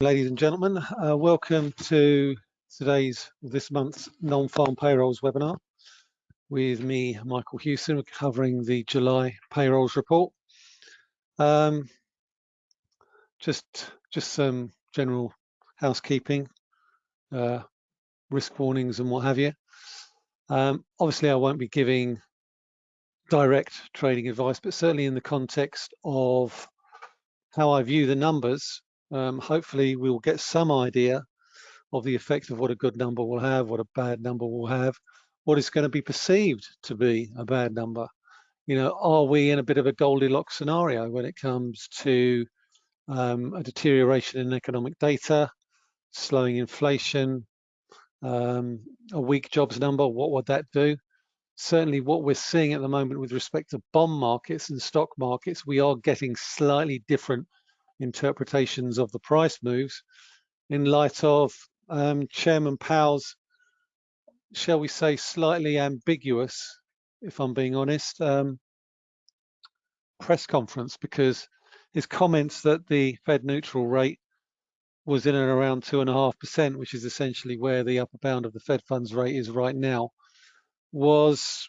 Ladies and gentlemen, uh, welcome to today's, this month's non-farm payrolls webinar with me, Michael Hewson, covering the July payrolls report. Um, just, just some general housekeeping, uh, risk warnings and what have you. Um, obviously, I won't be giving direct trading advice, but certainly in the context of how I view the numbers, um, hopefully we'll get some idea of the effect of what a good number will have, what a bad number will have, what is going to be perceived to be a bad number. You know, are we in a bit of a Goldilocks scenario when it comes to um, a deterioration in economic data, slowing inflation, um, a weak jobs number, what would that do? Certainly what we're seeing at the moment with respect to bond markets and stock markets, we are getting slightly different interpretations of the price moves in light of um, Chairman Powell's, shall we say, slightly ambiguous, if I'm being honest, um, press conference because his comments that the Fed neutral rate was in and around two and a half percent, which is essentially where the upper bound of the Fed funds rate is right now, was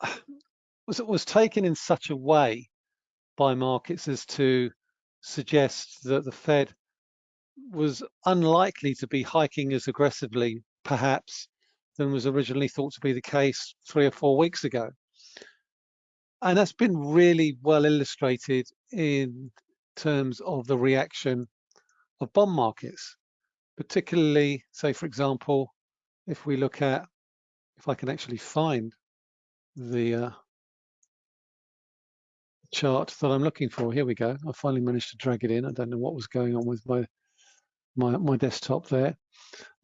was was taken in such a way by markets as to suggests that the Fed was unlikely to be hiking as aggressively, perhaps, than was originally thought to be the case three or four weeks ago. And that's been really well illustrated in terms of the reaction of bond markets, particularly, say, for example, if we look at, if I can actually find the uh, chart that I'm looking for. Here we go. I finally managed to drag it in. I don't know what was going on with my my, my desktop there.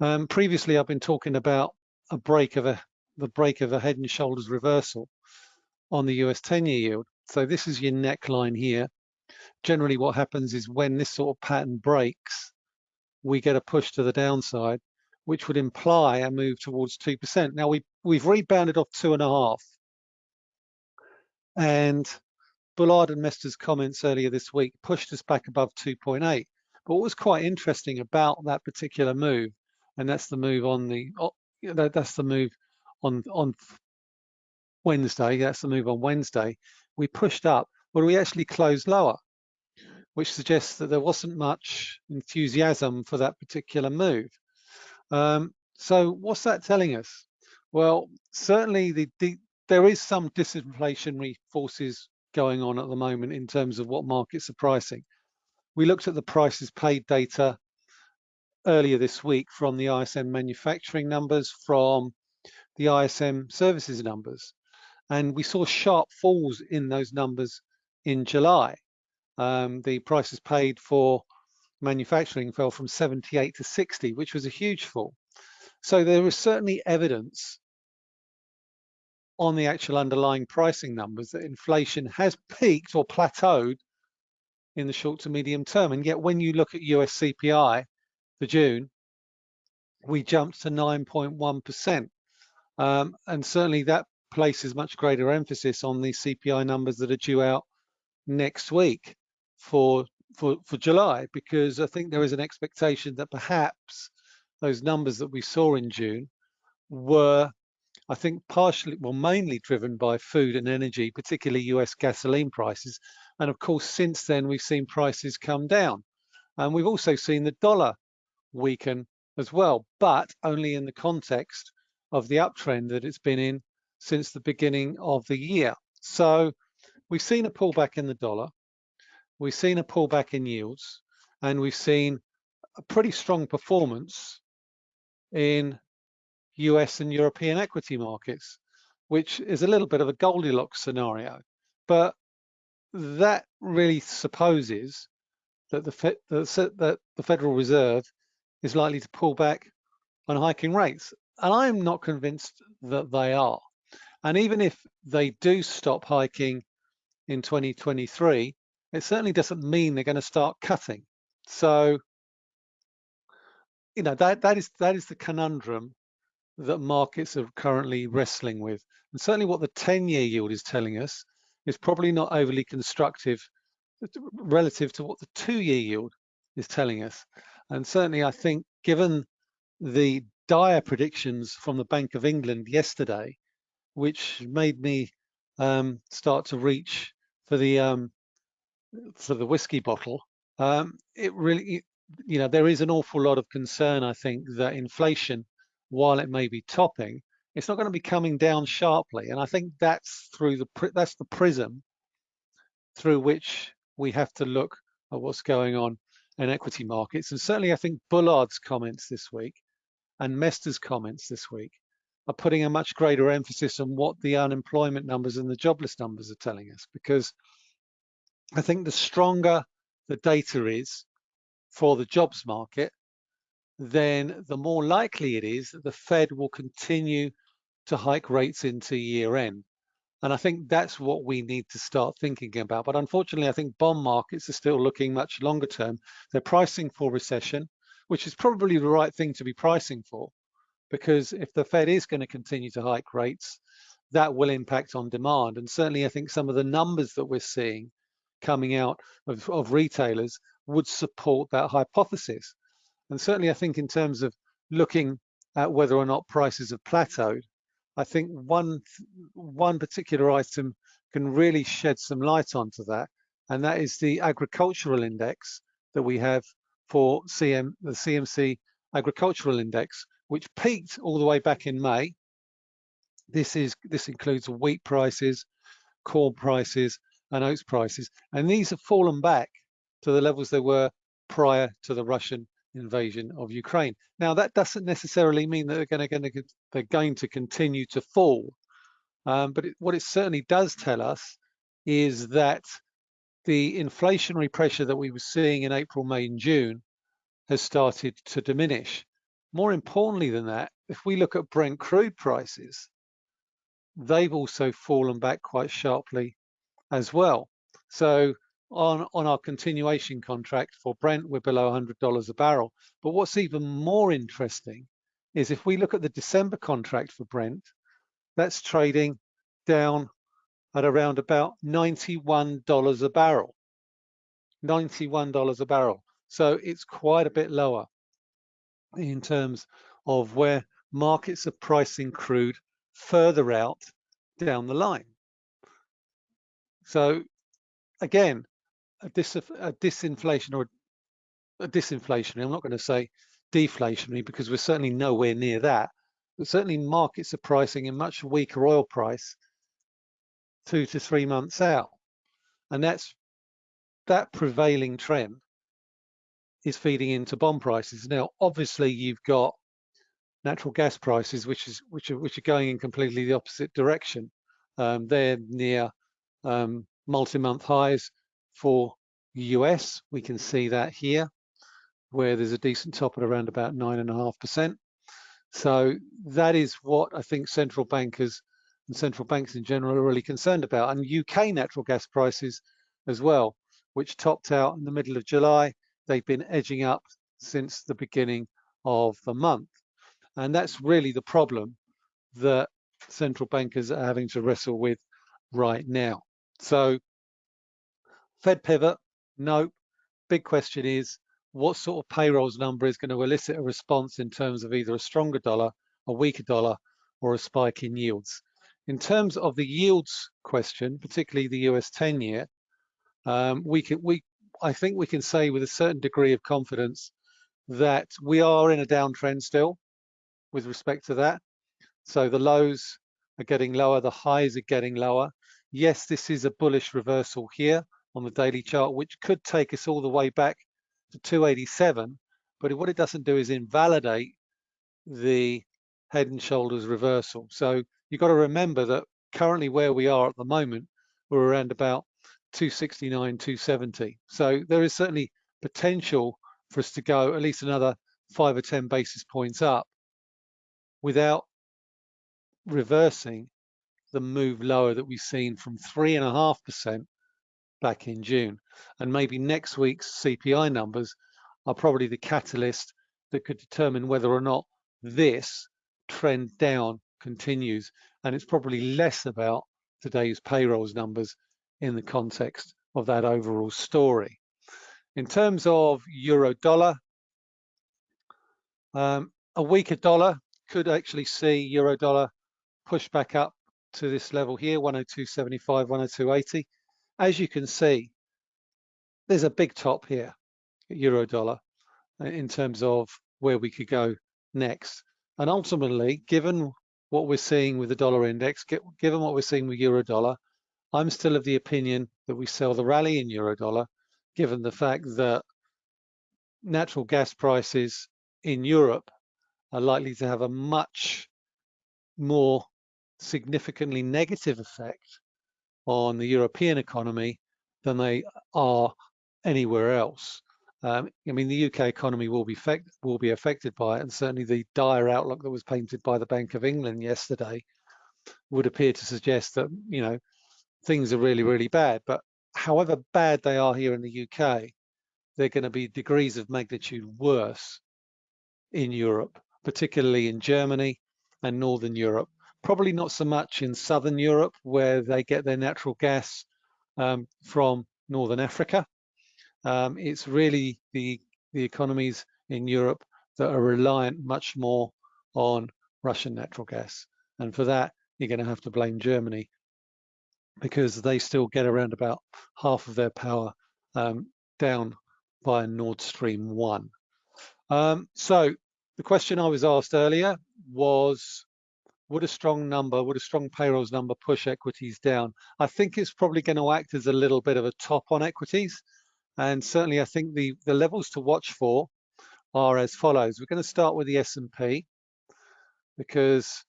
Um, previously, I've been talking about a break of a the break of a head and shoulders reversal on the US 10-year yield. So this is your neckline here. Generally, what happens is when this sort of pattern breaks, we get a push to the downside, which would imply a move towards 2%. Now, we, we've rebounded off two and a half. And Bullard and Mester's comments earlier this week pushed us back above 2.8. But what was quite interesting about that particular move, and that's the move on the that's the move on on Wednesday. That's the move on Wednesday. We pushed up, but we actually closed lower, which suggests that there wasn't much enthusiasm for that particular move. Um, so what's that telling us? Well, certainly the, the there is some disinflationary forces going on at the moment in terms of what markets are pricing. We looked at the prices paid data earlier this week from the ISM manufacturing numbers, from the ISM services numbers, and we saw sharp falls in those numbers in July. Um, the prices paid for manufacturing fell from 78 to 60, which was a huge fall. So there is certainly evidence on the actual underlying pricing numbers that inflation has peaked or plateaued in the short to medium term. And yet when you look at US CPI for June, we jumped to 9.1%. Um, and certainly that places much greater emphasis on the CPI numbers that are due out next week for, for, for July, because I think there is an expectation that perhaps those numbers that we saw in June were I think partially, well, mainly driven by food and energy, particularly US gasoline prices. And of course, since then, we've seen prices come down. And we've also seen the dollar weaken as well, but only in the context of the uptrend that it's been in since the beginning of the year. So we've seen a pullback in the dollar, we've seen a pullback in yields, and we've seen a pretty strong performance in US and European equity markets, which is a little bit of a Goldilocks scenario. But that really supposes that the, that the Federal Reserve is likely to pull back on hiking rates. And I'm not convinced that they are. And even if they do stop hiking in 2023, it certainly doesn't mean they're going to start cutting. So, you know, that, that is that is the conundrum that markets are currently wrestling with. And certainly what the 10-year yield is telling us is probably not overly constructive relative to what the two-year yield is telling us. And certainly I think given the dire predictions from the Bank of England yesterday, which made me um, start to reach for the um, for the whiskey bottle, um, it really, you know, there is an awful lot of concern, I think, that inflation, while it may be topping, it's not going to be coming down sharply. And I think that's through the that's the prism through which we have to look at what's going on in equity markets. And certainly I think Bullard's comments this week and Mester's comments this week are putting a much greater emphasis on what the unemployment numbers and the jobless numbers are telling us, because I think the stronger the data is for the jobs market, then the more likely it is that the Fed will continue to hike rates into year end. And I think that's what we need to start thinking about. But unfortunately, I think bond markets are still looking much longer term. They're pricing for recession, which is probably the right thing to be pricing for, because if the Fed is going to continue to hike rates, that will impact on demand. And certainly, I think some of the numbers that we're seeing coming out of, of retailers would support that hypothesis. And certainly, I think in terms of looking at whether or not prices have plateaued, I think one one particular item can really shed some light onto that, and that is the agricultural index that we have for CM the CMC agricultural index, which peaked all the way back in May. This is this includes wheat prices, corn prices, and oats prices, and these have fallen back to the levels they were prior to the Russian invasion of Ukraine. Now, that doesn't necessarily mean that they're going to, they're going to continue to fall. Um, but it, what it certainly does tell us is that the inflationary pressure that we were seeing in April, May, and June has started to diminish. More importantly than that, if we look at Brent crude prices, they've also fallen back quite sharply as well. So on, on our continuation contract for Brent, we're below $100 a barrel. But what's even more interesting is if we look at the December contract for Brent, that's trading down at around about $91 a barrel. $91 a barrel. So it's quite a bit lower in terms of where markets are pricing crude further out down the line. So again, a, dis a disinflation or a disinflationary, I'm not going to say deflationary because we're certainly nowhere near that, but certainly markets are pricing a much weaker oil price two to three months out. And that's that prevailing trend is feeding into bond prices. Now, obviously you've got natural gas prices, which is which are which are going in completely the opposite direction. Um, they're near um, multi-month highs for US. We can see that here, where there's a decent top at around about nine and a half percent. So that is what I think central bankers and central banks in general are really concerned about. And UK natural gas prices as well, which topped out in the middle of July. They've been edging up since the beginning of the month. And that's really the problem that central bankers are having to wrestle with right now. So Fed pivot, no. Big question is, what sort of payrolls number is going to elicit a response in terms of either a stronger dollar, a weaker dollar, or a spike in yields? In terms of the yields question, particularly the US 10 year, um, we can, we, I think we can say with a certain degree of confidence that we are in a downtrend still with respect to that. So the lows are getting lower, the highs are getting lower. Yes, this is a bullish reversal here on the daily chart, which could take us all the way back to 287. But what it doesn't do is invalidate the head and shoulders reversal. So you've got to remember that currently where we are at the moment, we're around about 269, 270. So there is certainly potential for us to go at least another five or 10 basis points up without reversing the move lower that we've seen from three and a half percent back in June. And maybe next week's CPI numbers are probably the catalyst that could determine whether or not this trend down continues. And it's probably less about today's payrolls numbers in the context of that overall story. In terms of euro dollar, um, a weaker dollar could actually see euro dollar push back up to this level here, 102.75, 102.80. As you can see, there's a big top here, euro dollar, uh, in terms of where we could go next. And ultimately, given what we're seeing with the dollar index, given what we're seeing with euro dollar, I'm still of the opinion that we sell the rally in euro dollar, given the fact that natural gas prices in Europe are likely to have a much more significantly negative effect on the European economy than they are anywhere else. Um, I mean, the UK economy will be, will be affected by it, and certainly the dire outlook that was painted by the Bank of England yesterday would appear to suggest that, you know, things are really, really bad. But however bad they are here in the UK, they're going to be degrees of magnitude worse in Europe, particularly in Germany and Northern Europe. Probably not so much in Southern Europe, where they get their natural gas um, from Northern Africa. Um, it's really the, the economies in Europe that are reliant much more on Russian natural gas. And for that, you're going to have to blame Germany because they still get around about half of their power um, down by Nord Stream 1. Um, so the question I was asked earlier was, would a strong number, would a strong payrolls number push equities down? I think it's probably going to act as a little bit of a top on equities. And certainly I think the, the levels to watch for are as follows. We're going to start with the S&P because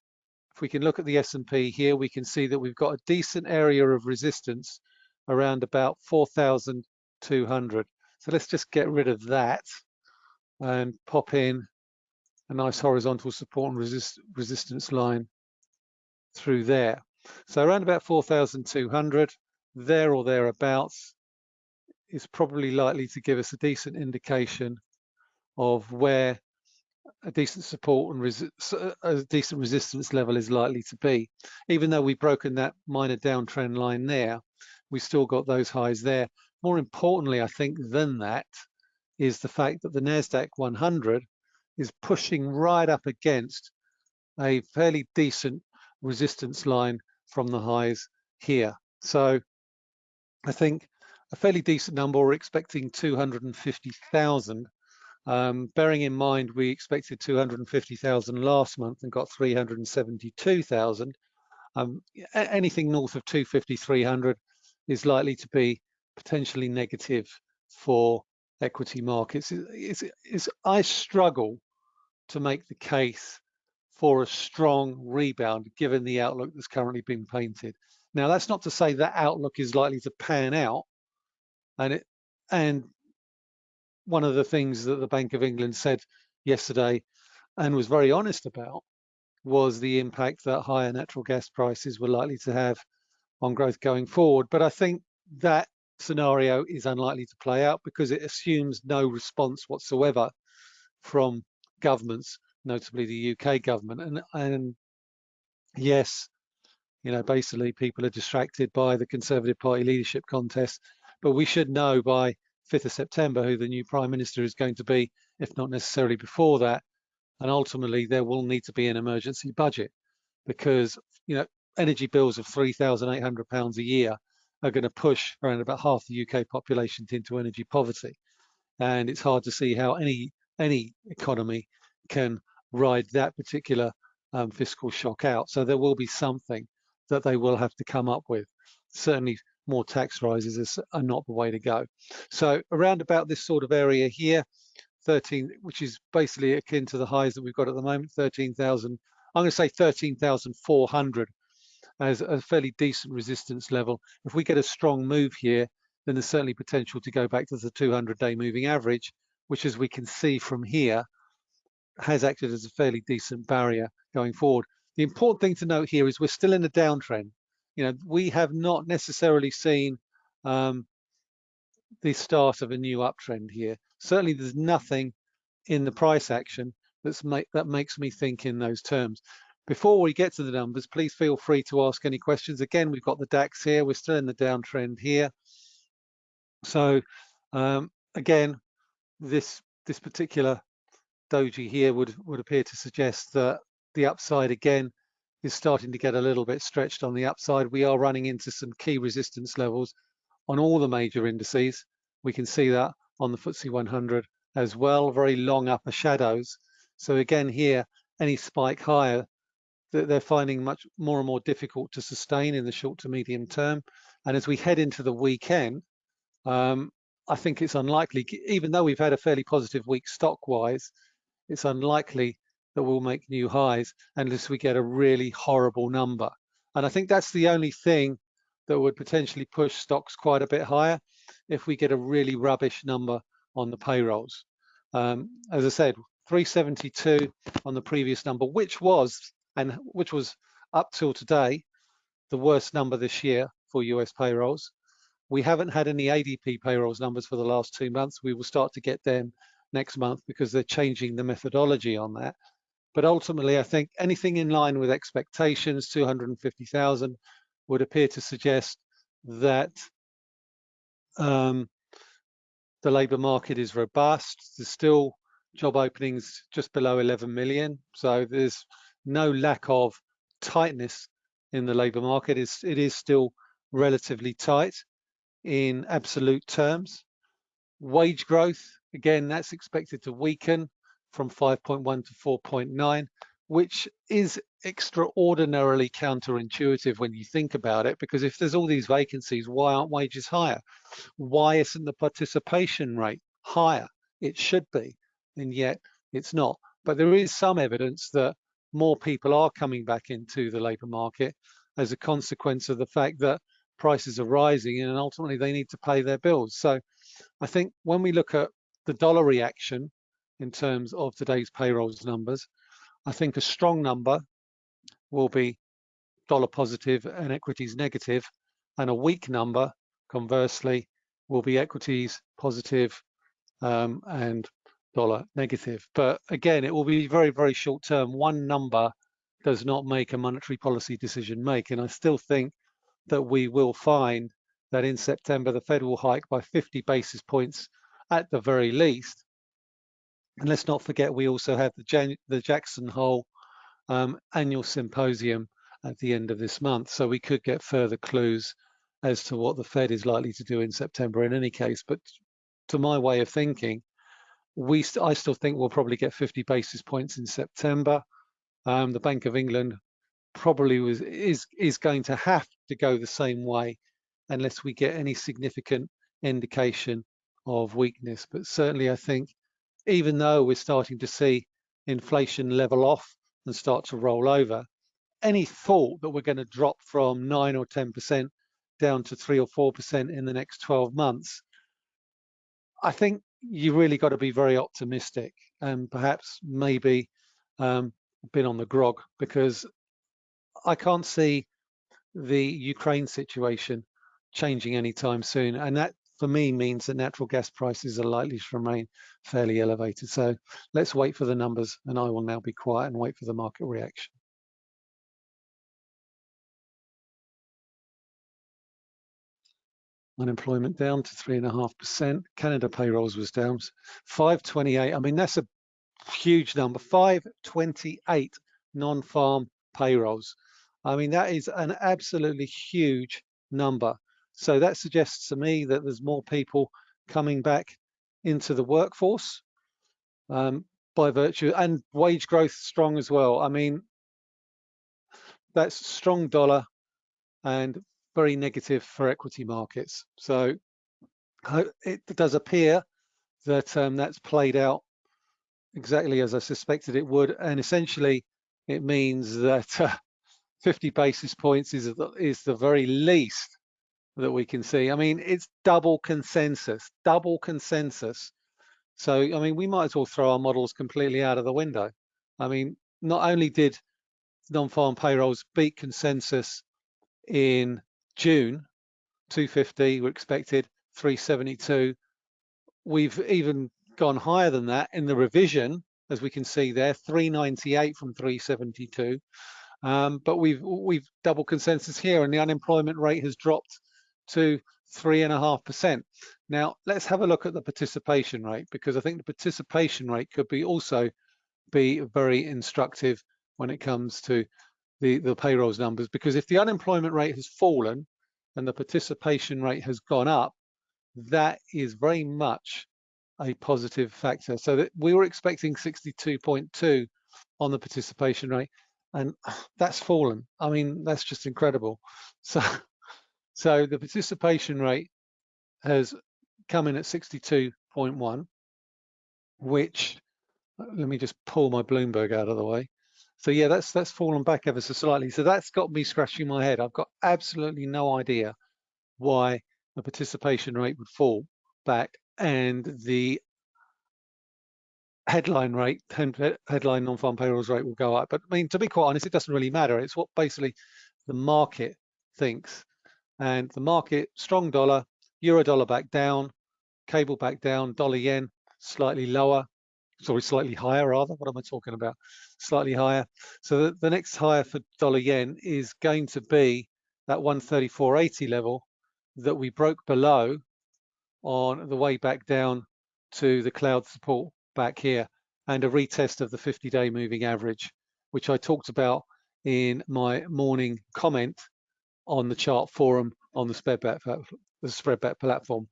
if we can look at the S&P here, we can see that we've got a decent area of resistance around about 4,200. So let's just get rid of that and pop in a nice horizontal support and resist, resistance line through there. So around about 4,200, there or thereabouts, is probably likely to give us a decent indication of where a decent support and a decent resistance level is likely to be. Even though we've broken that minor downtrend line there, we've still got those highs there. More importantly, I think, than that, is the fact that the NASDAQ 100 is pushing right up against a fairly decent resistance line from the highs here. So I think a fairly decent number, we're expecting 250,000. Um, bearing in mind we expected 250,000 last month and got 372,000. Um, anything north of 250, 300 is likely to be potentially negative for equity markets. It's, it's, it's, I struggle to make the case for a strong rebound given the outlook that's currently been painted. Now, that's not to say that outlook is likely to pan out. And, it, and one of the things that the Bank of England said yesterday and was very honest about was the impact that higher natural gas prices were likely to have on growth going forward. But I think that scenario is unlikely to play out because it assumes no response whatsoever from governments, notably the UK government. And, and yes, you know, basically people are distracted by the Conservative Party leadership contest, but we should know by 5th of September who the new Prime Minister is going to be, if not necessarily before that. And ultimately there will need to be an emergency budget because, you know, energy bills of £3,800 a year are going to push around about half the UK population into energy poverty. And it's hard to see how any any economy can ride that particular um, fiscal shock out. So there will be something that they will have to come up with. Certainly more tax rises is, are not the way to go. So around about this sort of area here, 13, which is basically akin to the highs that we've got at the moment, 13,000, I'm gonna say 13,400 as a fairly decent resistance level. If we get a strong move here, then there's certainly potential to go back to the 200 day moving average which as we can see from here, has acted as a fairly decent barrier going forward. The important thing to note here is we're still in a downtrend. You know, we have not necessarily seen um, the start of a new uptrend here. Certainly there's nothing in the price action that's make, that makes me think in those terms. Before we get to the numbers, please feel free to ask any questions. Again, we've got the DAX here. We're still in the downtrend here. So um, again, this this particular doji here would would appear to suggest that the upside again is starting to get a little bit stretched on the upside. We are running into some key resistance levels on all the major indices. We can see that on the FTSE 100 as well, very long upper shadows. So again here, any spike higher that they're finding much more and more difficult to sustain in the short to medium term. And as we head into the weekend, um, I think it's unlikely, even though we've had a fairly positive week stock-wise, it's unlikely that we'll make new highs unless we get a really horrible number. And I think that's the only thing that would potentially push stocks quite a bit higher if we get a really rubbish number on the payrolls. Um, as I said, 372 on the previous number, which was and which was up till today the worst number this year for US payrolls. We haven't had any ADP payrolls numbers for the last two months. We will start to get them next month because they're changing the methodology on that. But ultimately, I think anything in line with expectations, 250,000, would appear to suggest that um, the labour market is robust. There's still job openings just below 11 million. So there's no lack of tightness in the labour market. It's, it is still relatively tight in absolute terms. Wage growth, again, that's expected to weaken from 5.1 to 4.9, which is extraordinarily counterintuitive when you think about it, because if there's all these vacancies, why aren't wages higher? Why isn't the participation rate higher? It should be, and yet it's not. But there is some evidence that more people are coming back into the labour market as a consequence of the fact that prices are rising and ultimately they need to pay their bills. So I think when we look at the dollar reaction in terms of today's payrolls numbers, I think a strong number will be dollar positive and equities negative, and a weak number, conversely, will be equities positive um, and dollar negative. But again, it will be very, very short term. One number does not make a monetary policy decision make. And I still think that we will find that in September, the Fed will hike by 50 basis points at the very least. And let's not forget, we also have the, Jan the Jackson Hole um, annual symposium at the end of this month. So we could get further clues as to what the Fed is likely to do in September in any case. But to my way of thinking, we st I still think we'll probably get 50 basis points in September. Um, the Bank of England probably was is is going to have to go the same way unless we get any significant indication of weakness. But certainly, I think even though we're starting to see inflation level off and start to roll over, any thought that we're going to drop from nine or 10% down to three or 4% in the next 12 months, I think you really got to be very optimistic and perhaps maybe um, been on the grog because I can't see the Ukraine situation changing anytime soon. And that for me means that natural gas prices are likely to remain fairly elevated. So let's wait for the numbers and I will now be quiet and wait for the market reaction. unemployment down to three and a half percent. Canada payrolls was down 528. I mean, that's a huge number. 528 non-farm payrolls. I mean, that is an absolutely huge number. So that suggests to me that there's more people coming back into the workforce um, by virtue and wage growth strong as well. I mean, that's strong dollar and very negative for equity markets. So it does appear that um, that's played out exactly as I suspected it would. And essentially, it means that uh, 50 basis points is, the, is the very least that we can see. I mean, it's double consensus, double consensus. So, I mean, we might as well throw our models completely out of the window. I mean, not only did non-farm payrolls beat consensus in June, 250, we're expected 372. We've even gone higher than that in the revision, as we can see there, 398 from 372. Um, but we've we've double consensus here, and the unemployment rate has dropped to three and a half percent. Now let's have a look at the participation rate because I think the participation rate could be also be very instructive when it comes to the, the payrolls numbers because if the unemployment rate has fallen and the participation rate has gone up, that is very much a positive factor. So that we were expecting 62.2 on the participation rate and that's fallen. I mean, that's just incredible. So, so the participation rate has come in at 62.1, which let me just pull my Bloomberg out of the way. So yeah, that's that's fallen back ever so slightly. So that's got me scratching my head. I've got absolutely no idea why the participation rate would fall back and the headline rate, headline non-farm payrolls rate will go up. But I mean, to be quite honest, it doesn't really matter. It's what basically the market thinks. And the market, strong dollar, euro dollar back down, cable back down, dollar yen slightly lower, sorry, slightly higher rather. What am I talking about? Slightly higher. So the, the next higher for dollar yen is going to be that 134.80 level that we broke below on the way back down to the cloud support back here and a retest of the 50-day moving average, which I talked about in my morning comment on the chart forum on the spreadbet, the spreadbet platform.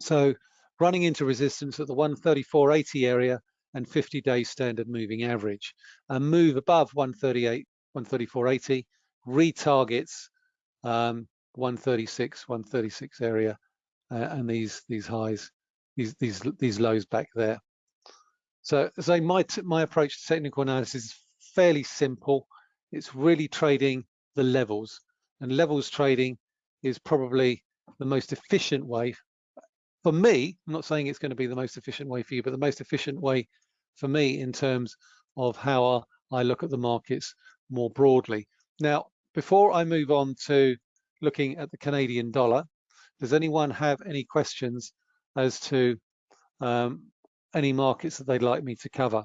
So running into resistance at the 134.80 area and 50-day standard moving average. A move above 138, 134.80 retargets um, 136, 136 area, uh, and these these highs, these these these lows back there. So, so my my approach to technical analysis is fairly simple. It's really trading the levels, and levels trading is probably the most efficient way for me. I'm not saying it's going to be the most efficient way for you, but the most efficient way for me in terms of how I look at the markets more broadly. Now, before I move on to looking at the Canadian dollar, does anyone have any questions as to um, any markets that they'd like me to cover?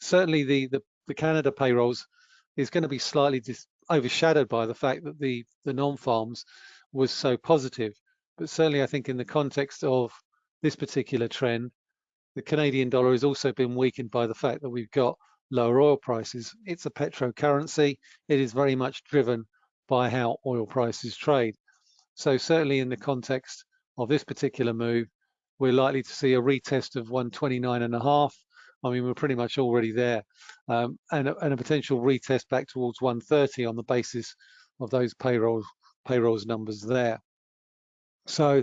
Certainly the, the, the Canada payrolls is going to be slightly overshadowed by the fact that the, the non-farms was so positive. But certainly I think in the context of this particular trend, the Canadian dollar has also been weakened by the fact that we've got lower oil prices. It's a petro currency. It is very much driven by how oil prices trade. So certainly in the context of this particular move, we're likely to see a retest of 129 and a half. I mean, we're pretty much already there. Um, and, a, and, a, potential retest back towards 130 on the basis of those payrolls, payrolls numbers there. So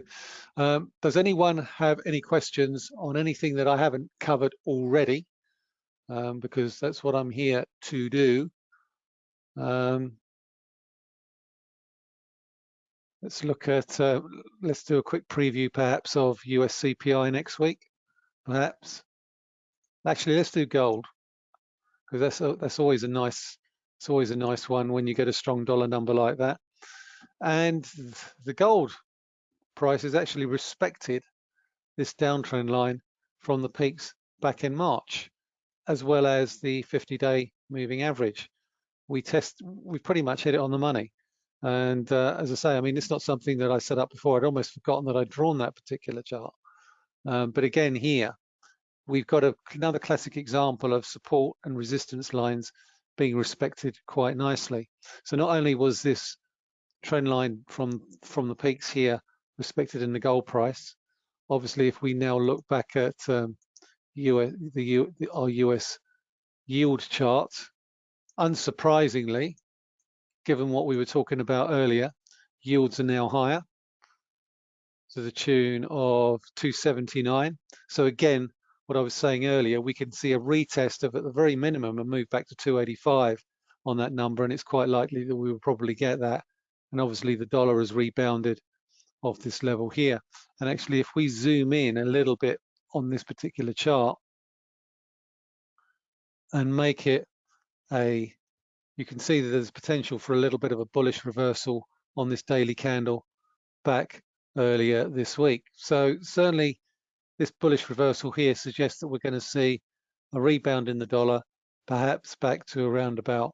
um, does anyone have any questions on anything that I haven't covered already? Um, because that's what I'm here to do. Um, Let's look at, uh, let's do a quick preview perhaps of US CPI next week, perhaps. Actually, let's do gold because that's a, that's always a nice, it's always a nice one when you get a strong dollar number like that. And the gold price has actually respected this downtrend line from the peaks back in March, as well as the 50-day moving average. We test, we pretty much hit it on the money. And uh, as I say, I mean, it's not something that I set up before. I'd almost forgotten that I'd drawn that particular chart. Um, but again, here, we've got a, another classic example of support and resistance lines being respected quite nicely. So not only was this trend line from, from the peaks here respected in the gold price, obviously, if we now look back at um, US, the, our US yield chart, unsurprisingly, given what we were talking about earlier, yields are now higher to the tune of 279. So again, what I was saying earlier, we can see a retest of at the very minimum a move back to 285 on that number, and it's quite likely that we will probably get that. And obviously the dollar has rebounded off this level here. And actually, if we zoom in a little bit on this particular chart and make it a you can see that there's potential for a little bit of a bullish reversal on this daily candle back earlier this week. So certainly this bullish reversal here suggests that we're going to see a rebound in the dollar, perhaps back to around about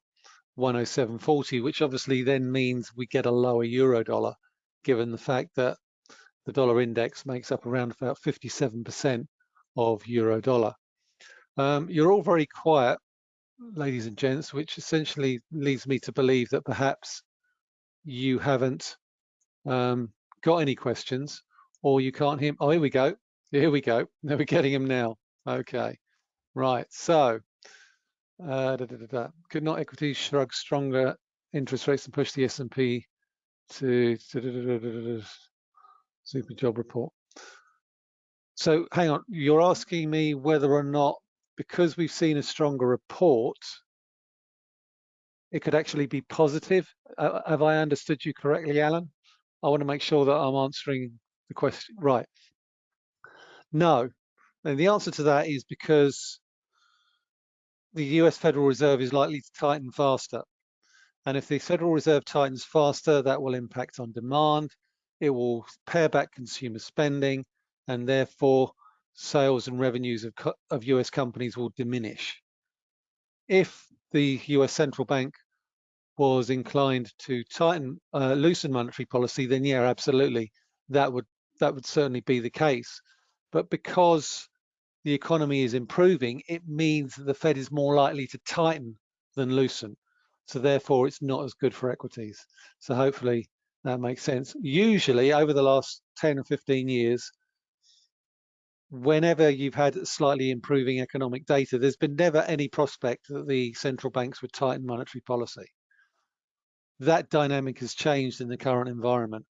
107.40, which obviously then means we get a lower euro dollar, given the fact that the dollar index makes up around about 57% of euro dollar. Um, you're all very quiet, ladies and gents, which essentially leads me to believe that perhaps you haven't um, got any questions or you can't hear. Oh, here we go. Here we go. Now We're getting them now. Okay. Right. So, uh, da, da, da, could not equities shrug stronger interest rates and push the S&P to super job report. So hang on, you're asking me whether or not, because we've seen a stronger report, it could actually be positive. Uh, have I understood you correctly, Alan? I want to make sure that I'm answering the question right. No, and the answer to that is because the US Federal Reserve is likely to tighten faster. And if the Federal Reserve tightens faster, that will impact on demand. It will pare back consumer spending and therefore sales and revenues of, of US companies will diminish. If the US central bank was inclined to tighten, uh, loosen monetary policy, then yeah, absolutely, that would that would certainly be the case. But because the economy is improving, it means that the Fed is more likely to tighten than loosen. So therefore, it's not as good for equities. So hopefully that makes sense. Usually, over the last 10 or 15 years, whenever you've had slightly improving economic data, there's been never any prospect that the central banks would tighten monetary policy. That dynamic has changed in the current environment.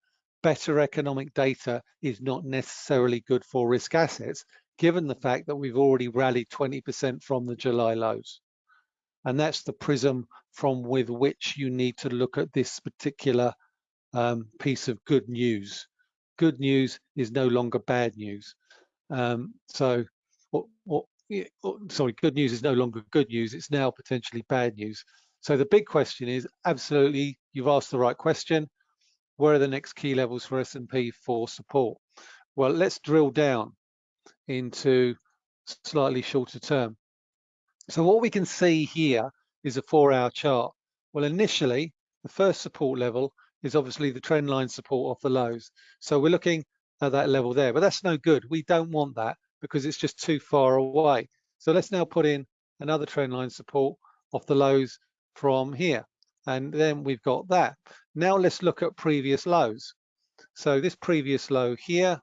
Better economic data is not necessarily good for risk assets, given the fact that we've already rallied 20% from the July lows. And that's the prism from with which you need to look at this particular um, piece of good news. Good news is no longer bad news. Um, so, what, sorry, good news is no longer good news. It's now potentially bad news. So the big question is, absolutely, you've asked the right question. Where are the next key levels for S&P for support? Well, let's drill down into slightly shorter term. So what we can see here is a four hour chart. Well, initially, the first support level is obviously the trend line support off the lows. So we're looking at that level there, but that's no good. We don't want that because it's just too far away. So let's now put in another trend line support off the lows from here. And then we've got that. Now let's look at previous lows. So this previous low here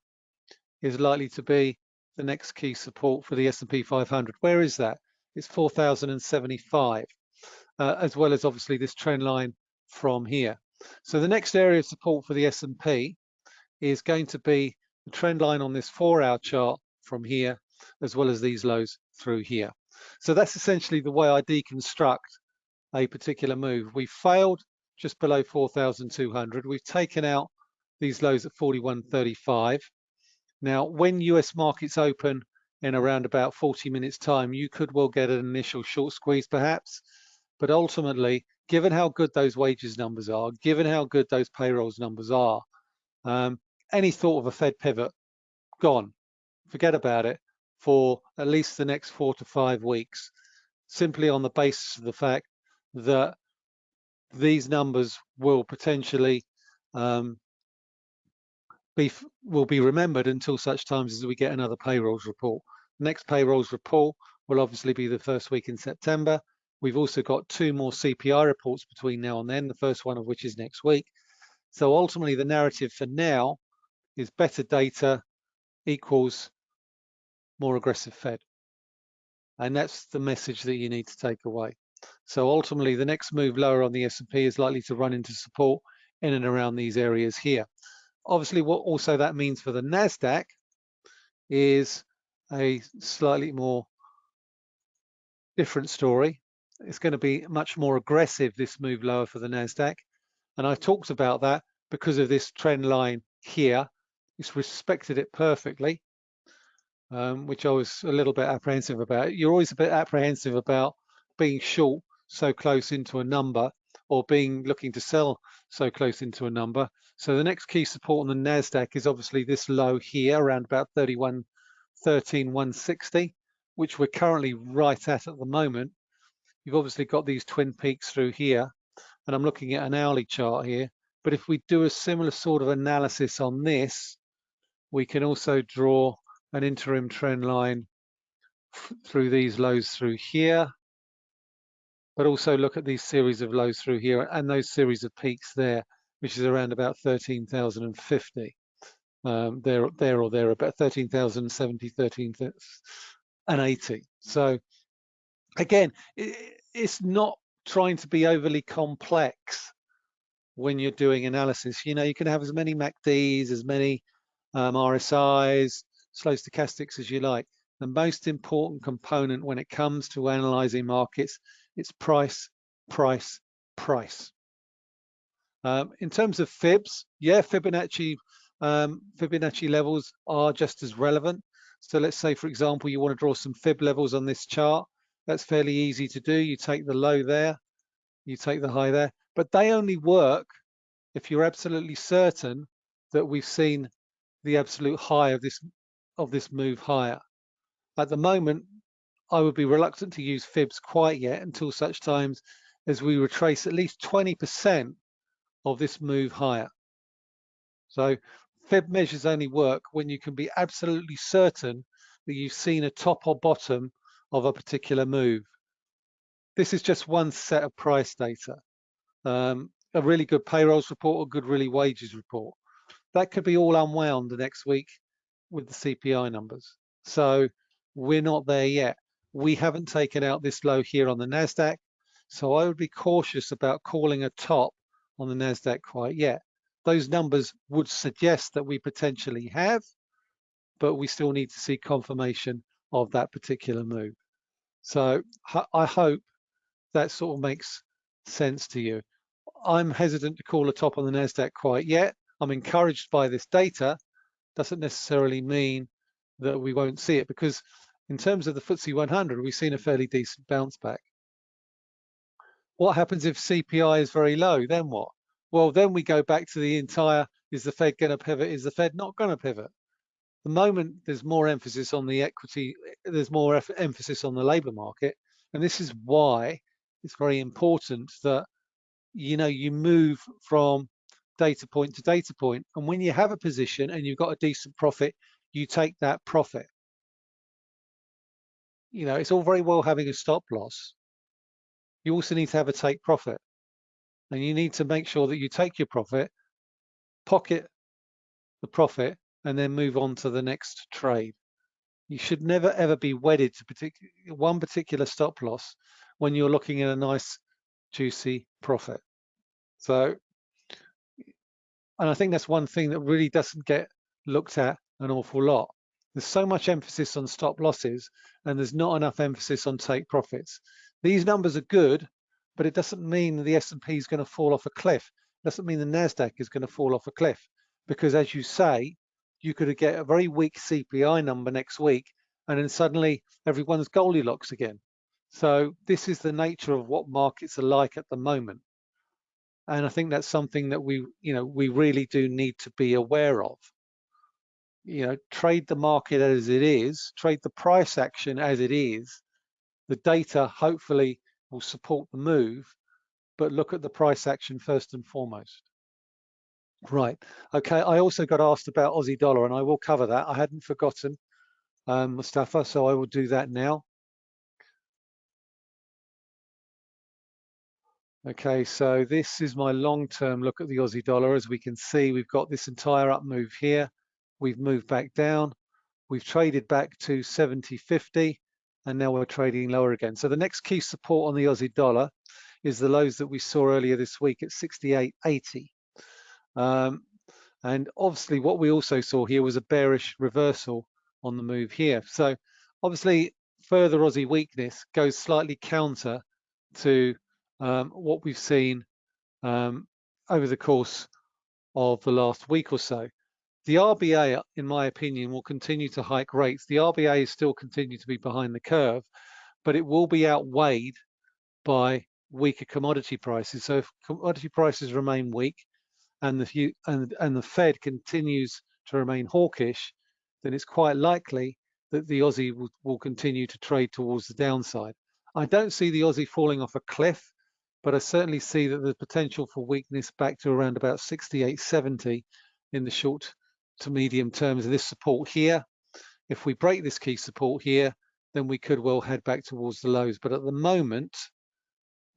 is likely to be the next key support for the S&P 500. Where is that? It's 4,075, uh, as well as obviously this trend line from here. So the next area of support for the S&P is going to be the trend line on this four-hour chart from here, as well as these lows through here. So that's essentially the way I deconstruct a particular move. We failed just below 4,200. We've taken out these lows at 41.35. Now, when US markets open in around about 40 minutes time, you could well get an initial short squeeze perhaps, but ultimately, given how good those wages numbers are, given how good those payrolls numbers are, um, any thought of a Fed pivot, gone. Forget about it for at least the next four to five weeks, simply on the basis of the fact that these numbers will potentially um, be will be remembered until such times as we get another payrolls report. Next payrolls report will obviously be the first week in September. We've also got two more CPI reports between now and then, the first one of which is next week. So ultimately the narrative for now is better data equals more aggressive Fed. And that's the message that you need to take away. So ultimately the next move lower on the S&P is likely to run into support in and around these areas here. Obviously, what also that means for the NASDAQ is a slightly more different story. It's going to be much more aggressive, this move lower for the NASDAQ. And I talked about that because of this trend line here. It's respected it perfectly, um, which I was a little bit apprehensive about. You're always a bit apprehensive about being short so close into a number or being looking to sell so close into a number. So the next key support on the NASDAQ is obviously this low here around about 31, 13, 160, which we're currently right at at the moment. You've obviously got these twin peaks through here, and I'm looking at an hourly chart here. But if we do a similar sort of analysis on this, We can also draw an interim trend line through these lows through here, but also look at these series of lows through here and those series of peaks there, which is around about 13,050. Um, there, there or there, about 13,070, 13,080. So again, it, it's not trying to be overly complex when you're doing analysis. You know, you can have as many MACDs, as many um, RSIs, slow stochastics as you like. The most important component when it comes to analyzing markets, it's price, price, price. Um, in terms of fibs, yeah, Fibonacci um, Fibonacci levels are just as relevant. So let's say, for example, you want to draw some fib levels on this chart. That's fairly easy to do. You take the low there, you take the high there, but they only work if you're absolutely certain that we've seen the absolute high of this of this move higher. At the moment, I would be reluctant to use fibs quite yet until such times as we retrace at least 20% of this move higher. So fib measures only work when you can be absolutely certain that you've seen a top or bottom of a particular move. This is just one set of price data. Um, a really good payrolls report or good really wages report. That could be all unwound the next week with the CPI numbers. So we're not there yet. We haven't taken out this low here on the NASDAQ. So I would be cautious about calling a top on the NASDAQ quite yet. Those numbers would suggest that we potentially have, but we still need to see confirmation of that particular move. So I hope that sort of makes sense to you. I'm hesitant to call a top on the NASDAQ quite yet. I'm encouraged by this data. Doesn't necessarily mean that we won't see it because in terms of the FTSE 100, we've seen a fairly decent bounce back. What happens if CPI is very low? Then what? Well, then we go back to the entire, is the Fed going to pivot? Is the Fed not going to pivot? The moment there's more emphasis on the equity, there's more emphasis on the labor market. And this is why it's very important that, you know, you move from data point to data point. And when you have a position and you've got a decent profit, you take that profit. You know, it's all very well having a stop loss. You also need to have a take profit. And you need to make sure that you take your profit, pocket the profit, and then move on to the next trade. You should never ever be wedded to partic one particular stop loss when you're looking at a nice juicy profit. So, and I think that's one thing that really doesn't get looked at an awful lot. There's so much emphasis on stop losses and there's not enough emphasis on take profits. These numbers are good, but it doesn't mean the S&P is going to fall off a cliff. It doesn't mean the NASDAQ is going to fall off a cliff because as you say, you could get a very weak CPI number next week and then suddenly everyone's Goldilocks again. So this is the nature of what markets are like at the moment. And I think that's something that we, you know, we really do need to be aware of. You know, trade the market as it is, trade the price action as it is. The data hopefully will support the move, but look at the price action first and foremost. Right. Okay. I also got asked about Aussie dollar, and I will cover that. I hadn't forgotten, um, Mustafa, so I will do that now. Okay, so this is my long-term look at the Aussie dollar. As we can see, we've got this entire up move here. We've moved back down. We've traded back to 70.50, and now we're trading lower again. So the next key support on the Aussie dollar is the lows that we saw earlier this week at 68.80. Um, and obviously what we also saw here was a bearish reversal on the move here. So obviously further Aussie weakness goes slightly counter to um, what we've seen um, over the course of the last week or so. The RBA, in my opinion, will continue to hike rates. The RBA is still continue to be behind the curve, but it will be outweighed by weaker commodity prices. So if commodity prices remain weak, and the and and the Fed continues to remain hawkish, then it's quite likely that the Aussie will, will continue to trade towards the downside. I don't see the Aussie falling off a cliff, but I certainly see that there's potential for weakness back to around about 68.70 in the short to medium terms of this support here. If we break this key support here, then we could well head back towards the lows. But at the moment,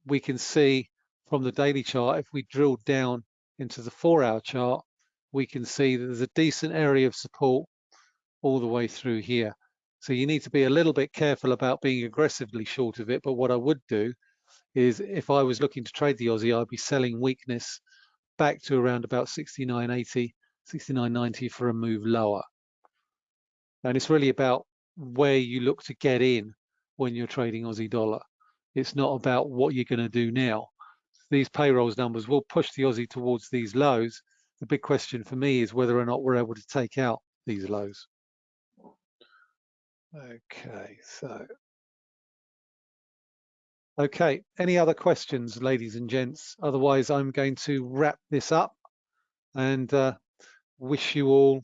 we can see from the daily chart, if we drill down into the four hour chart, we can see that there's a decent area of support all the way through here. So you need to be a little bit careful about being aggressively short of it. But what I would do is if I was looking to trade the Aussie, I'd be selling weakness back to around about 69.80, 69.90 for a move lower. And it's really about where you look to get in when you're trading Aussie dollar. It's not about what you're going to do now. These payrolls numbers will push the Aussie towards these lows. The big question for me is whether or not we're able to take out these lows. Okay, so. Okay, any other questions, ladies and gents? Otherwise, I'm going to wrap this up and uh, wish you all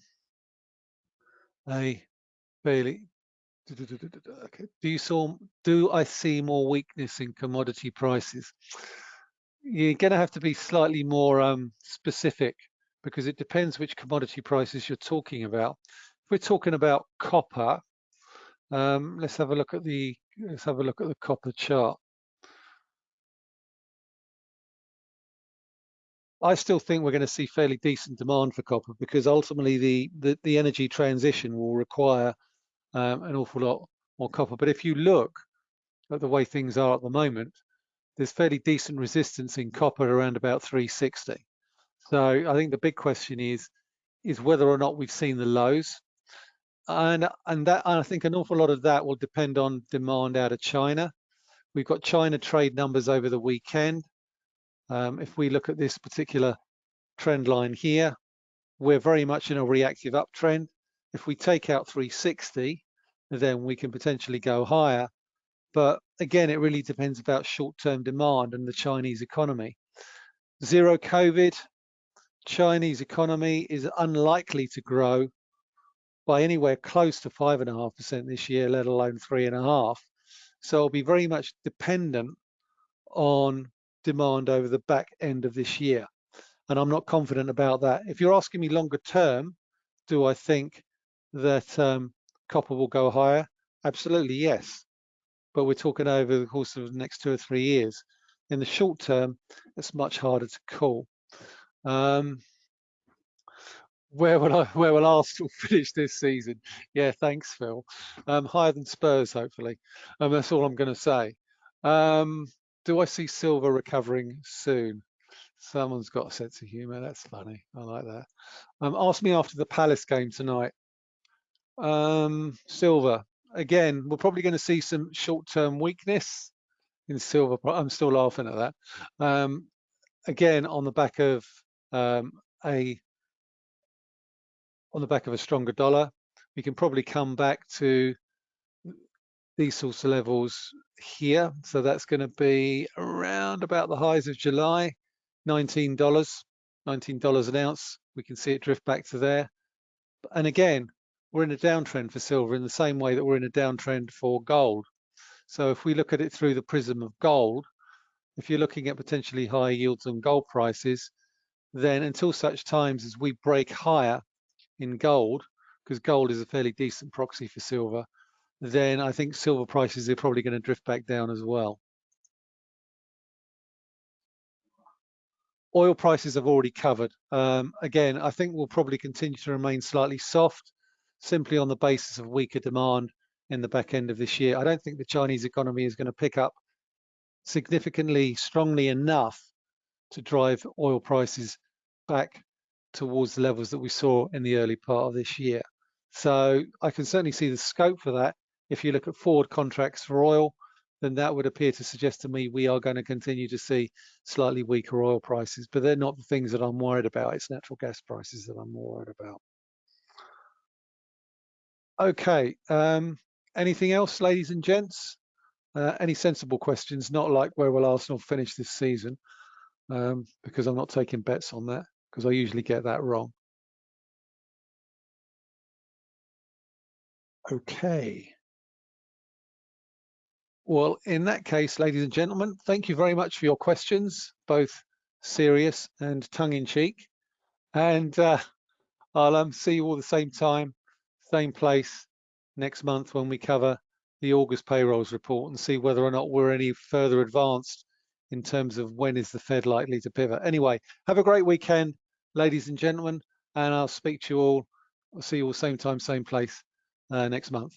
a fairly Okay. Do you saw? Do I see more weakness in commodity prices? You're going to have to be slightly more um, specific because it depends which commodity prices you're talking about. If we're talking about copper, um, let's have a look at the let's have a look at the copper chart. I still think we're going to see fairly decent demand for copper because ultimately the the, the energy transition will require um, an awful lot more copper. But if you look at the way things are at the moment, there's fairly decent resistance in copper around about 360. So I think the big question is, is whether or not we've seen the lows. And, and that I think an awful lot of that will depend on demand out of China. We've got China trade numbers over the weekend. Um, if we look at this particular trend line here, we're very much in a reactive uptrend. If we take out 360, then we can potentially go higher. But again, it really depends about short-term demand and the Chinese economy. Zero COVID, Chinese economy is unlikely to grow by anywhere close to five and a half percent this year, let alone 3.5. So it'll be very much dependent on demand over the back end of this year. And I'm not confident about that. If you're asking me longer term, do I think that um, copper will go higher? Absolutely, yes. But we're talking over the course of the next two or three years. In the short term, it's much harder to call. Um, where will I, where will Arsenal finish this season? Yeah, thanks, Phil. Um, higher than Spurs, hopefully. Um, that's all I'm going to say. Um, do I see silver recovering soon? Someone's got a sense of humour. That's funny. I like that. Um, ask me after the Palace game tonight. Um, silver, again, we're probably going to see some short-term weakness in silver. I'm still laughing at that. Um, again, on the back of um, a on the back of a stronger dollar, we can probably come back to these sorts of levels here. So that's going to be around about the highs of July, $19, $19 an ounce. We can see it drift back to there. And again, we're in a downtrend for silver in the same way that we're in a downtrend for gold. So if we look at it through the prism of gold, if you're looking at potentially higher yields on gold prices, then until such times as we break higher in gold, because gold is a fairly decent proxy for silver, then I think silver prices are probably going to drift back down as well. Oil prices have already covered. Um, again, I think we'll probably continue to remain slightly soft simply on the basis of weaker demand in the back end of this year. I don't think the Chinese economy is going to pick up significantly strongly enough to drive oil prices back towards the levels that we saw in the early part of this year. So I can certainly see the scope for that. If you look at forward contracts for oil, then that would appear to suggest to me we are going to continue to see slightly weaker oil prices, but they're not the things that I'm worried about. It's natural gas prices that I'm more worried about. Okay, um, anything else, ladies and gents? Uh, any sensible questions, not like where will Arsenal finish this season, um, because I'm not taking bets on that, because I usually get that wrong. Okay. Well, in that case, ladies and gentlemen, thank you very much for your questions, both serious and tongue-in-cheek. And uh, I'll um, see you all the same time, same place next month when we cover the August payrolls report and see whether or not we're any further advanced in terms of when is the Fed likely to pivot. Anyway, have a great weekend, ladies and gentlemen, and I'll speak to you all. I'll see you all same time, same place uh, next month.